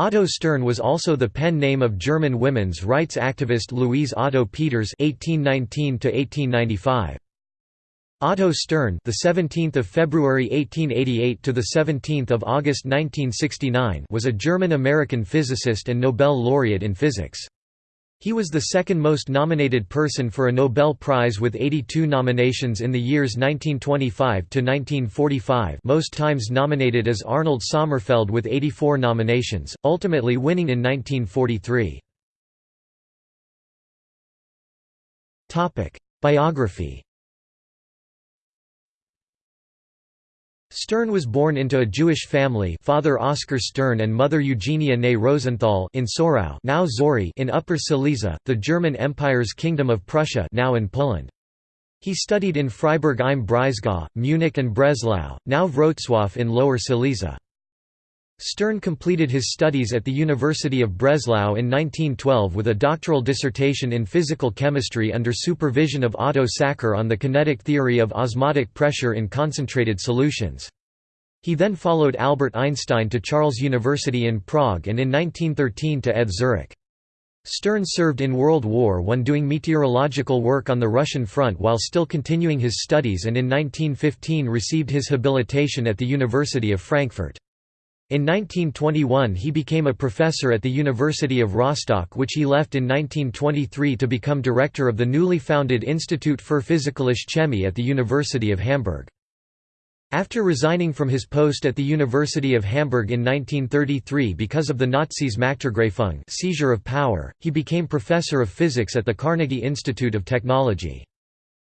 Otto Stern was also the pen name of German women's rights activist Louise Otto Peters (1819–1895). Otto Stern, the 17th of February 1888 to the 17th of August 1969, was a German-American physicist and Nobel laureate in physics. He was the second most nominated person for a Nobel Prize with 82 nominations in the years 1925 to 1945, most times nominated as Arnold Sommerfeld with 84 nominations, ultimately winning in 1943. Topic: Biography Stern was born into a Jewish family father Oscar Stern and mother Eugenia née Rosenthal in Sohrau now Żory in Upper Silesia, the German Empire's Kingdom of Prussia now in Poland. He studied in Freiburg im Breisgau, Munich and Breslau, now Wrocław in Lower Silesia. Stern completed his studies at the University of Breslau in 1912 with a doctoral dissertation in physical chemistry under supervision of Otto Sackur on the kinetic theory of osmotic pressure in concentrated solutions. He then followed Albert Einstein to Charles University in Prague and in 1913 to ETH Zurich. Stern served in World War I doing meteorological work on the Russian front while still continuing his studies and in 1915 received his habilitation at the University of Frankfurt. In 1921 he became a professor at the University of Rostock which he left in 1923 to become director of the newly founded Institut für Physikalische Chemie at the University of Hamburg. After resigning from his post at the University of Hamburg in 1933 because of the Nazis' Machtergreifung seizure of power, he became professor of physics at the Carnegie Institute of Technology.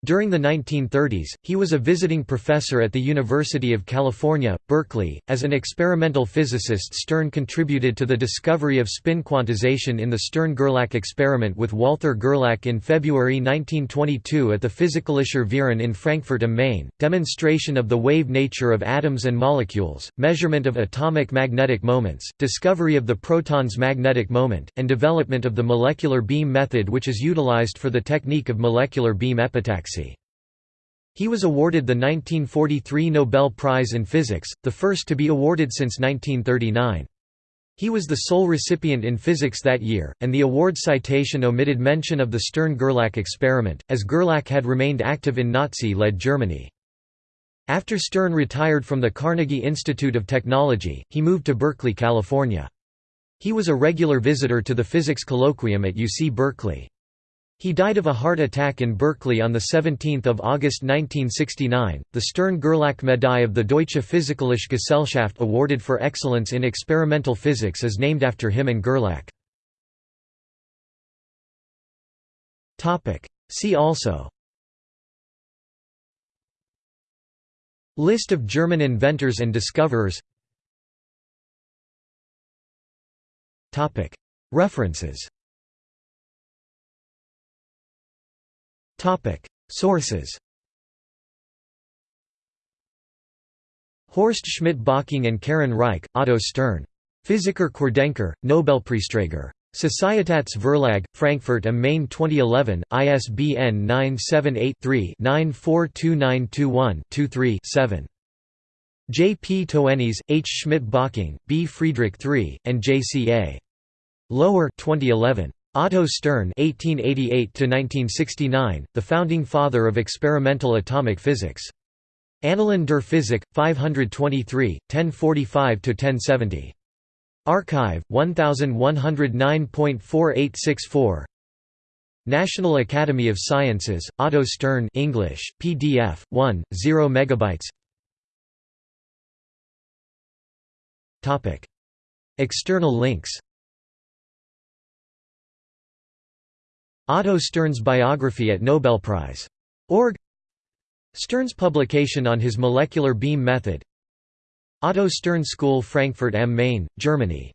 During the 1930s, he was a visiting professor at the University of California, Berkeley. As an experimental physicist, Stern contributed to the discovery of spin quantization in the Stern-Gerlach experiment with Walther Gerlach in February 1922 at the Physikalischer Verein in Frankfurt am Main. Demonstration of the wave nature of atoms and molecules, measurement of atomic magnetic moments, discovery of the proton's magnetic moment, and development of the molecular beam method which is utilized for the technique of molecular beam epitaxy. He was awarded the 1943 Nobel Prize in Physics, the first to be awarded since 1939. He was the sole recipient in physics that year, and the award citation omitted mention of the Stern-Gerlach experiment, as Gerlach had remained active in Nazi-led Germany. After Stern retired from the Carnegie Institute of Technology, he moved to Berkeley, California. He was a regular visitor to the physics colloquium at UC Berkeley. He died of a heart attack in Berkeley on 17 August 1969. The Stern-Gerlach Medaille of the Deutsche Physikalische Gesellschaft awarded for excellence in experimental physics is named after him and Gerlach. See also List of German inventors and discoverers References Sources. Horst Schmidt-Bocking and Karin Reich, Otto Stern. Physiker Querdenker, Nobelpreisträger. Societats Verlag, Frankfurt am Main 2011, ISBN 978-3-942921-23-7. J. P. Toennies, H. Schmidt-Bocking, B. Friedrich III, and J. C. A. Lower 2011. Otto Stern (1888–1969), the founding father of experimental atomic physics. Annalen der Physik, 523, 1045–1070. arXiv 1109.4864. National Academy of Sciences, Otto Stern English, PDF, 1, 0 megabytes. Topic. External links Otto Stern's biography at Nobelprize.org Stern's publication on his molecular beam method. Otto Stern School Frankfurt am Main, Germany